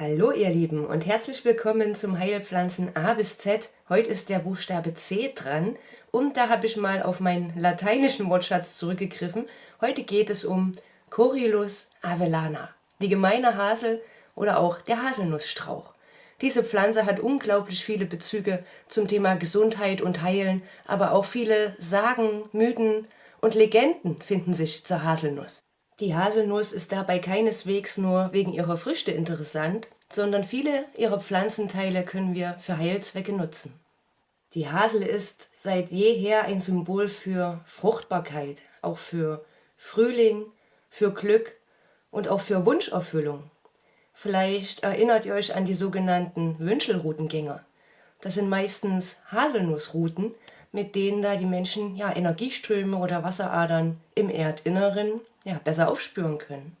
Hallo ihr Lieben und herzlich willkommen zum Heilpflanzen A bis Z. Heute ist der Buchstabe C dran und da habe ich mal auf meinen lateinischen Wortschatz zurückgegriffen. Heute geht es um Corylus avellana, die gemeine Hasel oder auch der Haselnussstrauch. Diese Pflanze hat unglaublich viele Bezüge zum Thema Gesundheit und Heilen, aber auch viele Sagen, Mythen und Legenden finden sich zur Haselnuss. Die Haselnuss ist dabei keineswegs nur wegen ihrer Früchte interessant, sondern viele ihrer Pflanzenteile können wir für Heilzwecke nutzen. Die Hasel ist seit jeher ein Symbol für Fruchtbarkeit, auch für Frühling, für Glück und auch für Wunscherfüllung. Vielleicht erinnert ihr euch an die sogenannten Wünschelroutengänger. Das sind meistens Haselnussrouten, mit denen da die Menschen ja, Energieströme oder Wasseradern im Erdinneren ja, besser aufspüren können.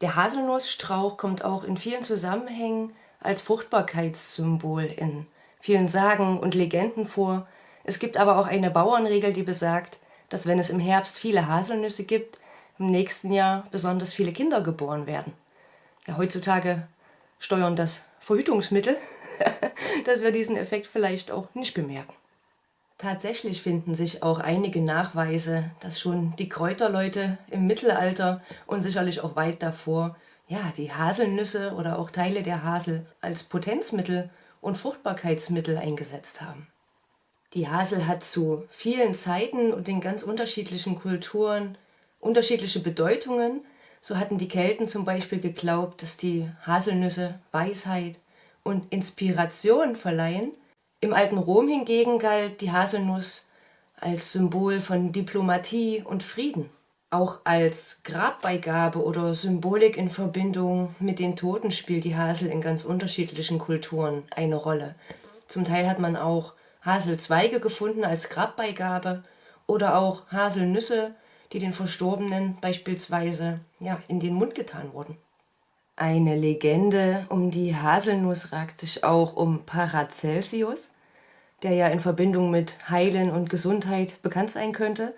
Der Haselnussstrauch kommt auch in vielen Zusammenhängen als Fruchtbarkeitssymbol in vielen Sagen und Legenden vor. Es gibt aber auch eine Bauernregel, die besagt, dass wenn es im Herbst viele Haselnüsse gibt, im nächsten Jahr besonders viele Kinder geboren werden. Ja, heutzutage steuern das Verhütungsmittel, dass wir diesen Effekt vielleicht auch nicht bemerken. Tatsächlich finden sich auch einige Nachweise, dass schon die Kräuterleute im Mittelalter und sicherlich auch weit davor ja, die Haselnüsse oder auch Teile der Hasel als Potenzmittel und Fruchtbarkeitsmittel eingesetzt haben. Die Hasel hat zu vielen Zeiten und in ganz unterschiedlichen Kulturen unterschiedliche Bedeutungen. So hatten die Kelten zum Beispiel geglaubt, dass die Haselnüsse Weisheit und Inspiration verleihen im alten Rom hingegen galt die Haselnuss als Symbol von Diplomatie und Frieden. Auch als Grabbeigabe oder Symbolik in Verbindung mit den Toten spielt die Hasel in ganz unterschiedlichen Kulturen eine Rolle. Zum Teil hat man auch Haselzweige gefunden als Grabbeigabe oder auch Haselnüsse, die den Verstorbenen beispielsweise ja, in den Mund getan wurden. Eine Legende um die Haselnuss ragt sich auch um Paracelsius, der ja in Verbindung mit Heilen und Gesundheit bekannt sein könnte,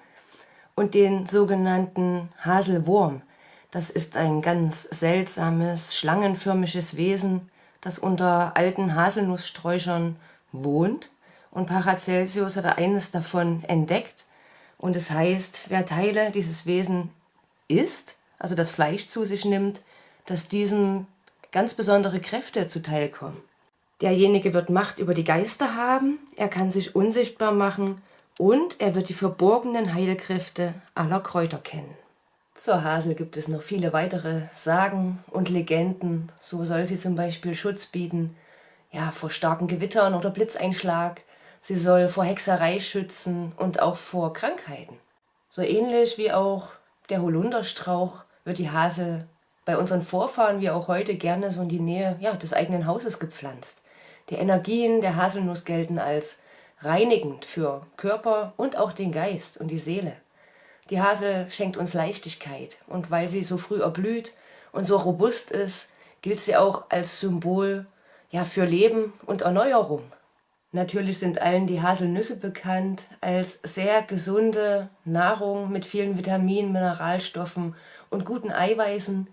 und den sogenannten Haselwurm. Das ist ein ganz seltsames, schlangenförmiges Wesen, das unter alten Haselnusssträuchern wohnt. Und Paracelsius hat eines davon entdeckt. Und es heißt, wer Teile dieses Wesen isst, also das Fleisch zu sich nimmt, dass diesem ganz besondere Kräfte zuteilkommen. Derjenige wird Macht über die Geister haben, er kann sich unsichtbar machen und er wird die verborgenen Heilkräfte aller Kräuter kennen. Zur Hasel gibt es noch viele weitere Sagen und Legenden. So soll sie zum Beispiel Schutz bieten ja, vor starken Gewittern oder Blitzeinschlag. Sie soll vor Hexerei schützen und auch vor Krankheiten. So ähnlich wie auch der Holunderstrauch wird die Hasel bei unseren Vorfahren wie auch heute gerne so in die Nähe ja, des eigenen Hauses gepflanzt. Die Energien der Haselnuss gelten als reinigend für Körper und auch den Geist und die Seele. Die Hasel schenkt uns Leichtigkeit und weil sie so früh erblüht und so robust ist, gilt sie auch als Symbol ja, für Leben und Erneuerung. Natürlich sind allen die Haselnüsse bekannt als sehr gesunde Nahrung mit vielen Vitaminen, Mineralstoffen und guten Eiweißen,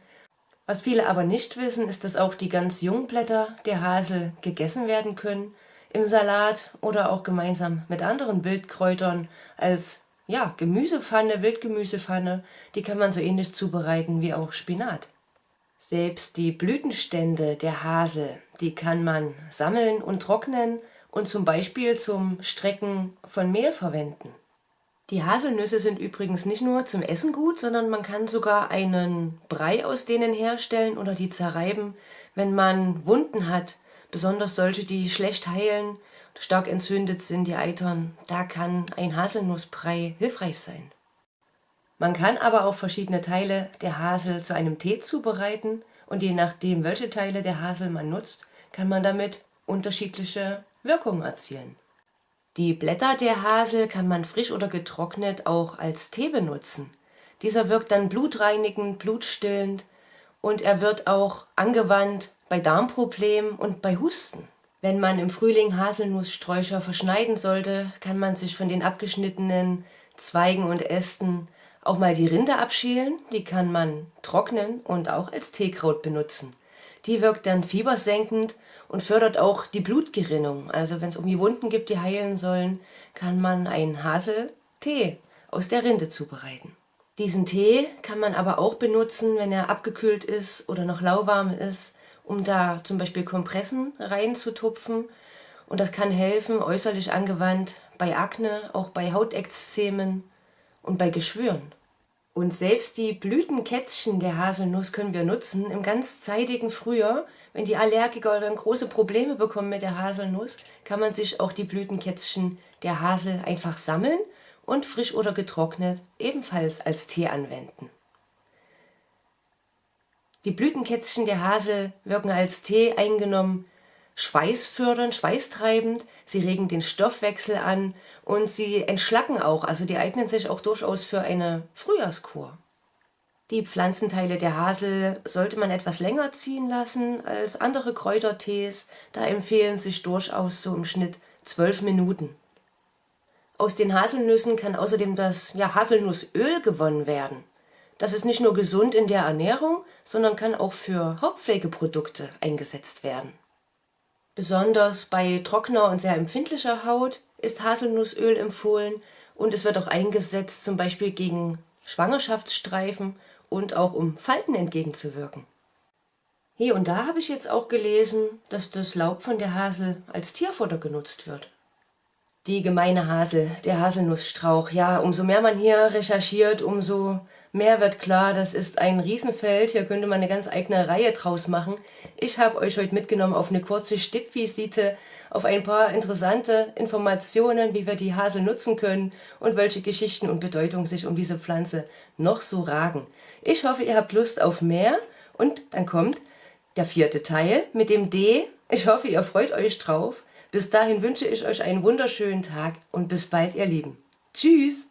was viele aber nicht wissen, ist, dass auch die ganz jungen Blätter der Hasel gegessen werden können, im Salat oder auch gemeinsam mit anderen Wildkräutern als ja, Gemüsepfanne, Wildgemüsepfanne, die kann man so ähnlich zubereiten wie auch Spinat. Selbst die Blütenstände der Hasel, die kann man sammeln und trocknen und zum Beispiel zum Strecken von Mehl verwenden. Die Haselnüsse sind übrigens nicht nur zum Essen gut, sondern man kann sogar einen Brei aus denen herstellen oder die zerreiben, wenn man Wunden hat, besonders solche, die schlecht heilen, stark entzündet sind, die eitern. Da kann ein Haselnussbrei hilfreich sein. Man kann aber auch verschiedene Teile der Hasel zu einem Tee zubereiten und je nachdem, welche Teile der Hasel man nutzt, kann man damit unterschiedliche Wirkungen erzielen. Die Blätter der Hasel kann man frisch oder getrocknet auch als Tee benutzen. Dieser wirkt dann blutreinigend, blutstillend und er wird auch angewandt bei Darmproblemen und bei Husten. Wenn man im Frühling Haselnusssträucher verschneiden sollte, kann man sich von den abgeschnittenen Zweigen und Ästen auch mal die Rinde abschälen. Die kann man trocknen und auch als Teekraut benutzen. Die wirkt dann fiebersenkend und fördert auch die Blutgerinnung. Also wenn es irgendwie Wunden gibt, die heilen sollen, kann man einen Haseltee aus der Rinde zubereiten. Diesen Tee kann man aber auch benutzen, wenn er abgekühlt ist oder noch lauwarm ist, um da zum Beispiel Kompressen reinzutupfen. Und das kann helfen, äußerlich angewandt, bei Akne, auch bei Hautekzemen und bei Geschwüren. Und selbst die Blütenkätzchen der Haselnuss können wir nutzen im ganz zeitigen Frühjahr. Wenn die Allergiker dann große Probleme bekommen mit der Haselnuss, kann man sich auch die Blütenkätzchen der Hasel einfach sammeln und frisch oder getrocknet ebenfalls als Tee anwenden. Die Blütenkätzchen der Hasel wirken als Tee eingenommen schweißfördernd, schweißtreibend, sie regen den Stoffwechsel an und sie entschlacken auch, also die eignen sich auch durchaus für eine Frühjahrskur. Die Pflanzenteile der Hasel sollte man etwas länger ziehen lassen als andere Kräutertees, da empfehlen sich durchaus so im Schnitt zwölf Minuten. Aus den Haselnüssen kann außerdem das ja, Haselnussöl gewonnen werden. Das ist nicht nur gesund in der Ernährung, sondern kann auch für Hautpflegeprodukte eingesetzt werden. Besonders bei trockener und sehr empfindlicher Haut ist Haselnussöl empfohlen und es wird auch eingesetzt zum Beispiel gegen Schwangerschaftsstreifen und auch um Falten entgegenzuwirken. Hier und da habe ich jetzt auch gelesen, dass das Laub von der Hasel als Tierfutter genutzt wird. Die gemeine Hasel, der Haselnussstrauch. Ja, umso mehr man hier recherchiert, umso mehr wird klar, das ist ein Riesenfeld. Hier könnte man eine ganz eigene Reihe draus machen. Ich habe euch heute mitgenommen auf eine kurze Stippvisite, auf ein paar interessante Informationen, wie wir die Hasel nutzen können und welche Geschichten und Bedeutung sich um diese Pflanze noch so ragen. Ich hoffe, ihr habt Lust auf mehr und dann kommt der vierte Teil mit dem D. Ich hoffe, ihr freut euch drauf. Bis dahin wünsche ich euch einen wunderschönen Tag und bis bald, ihr Lieben. Tschüss!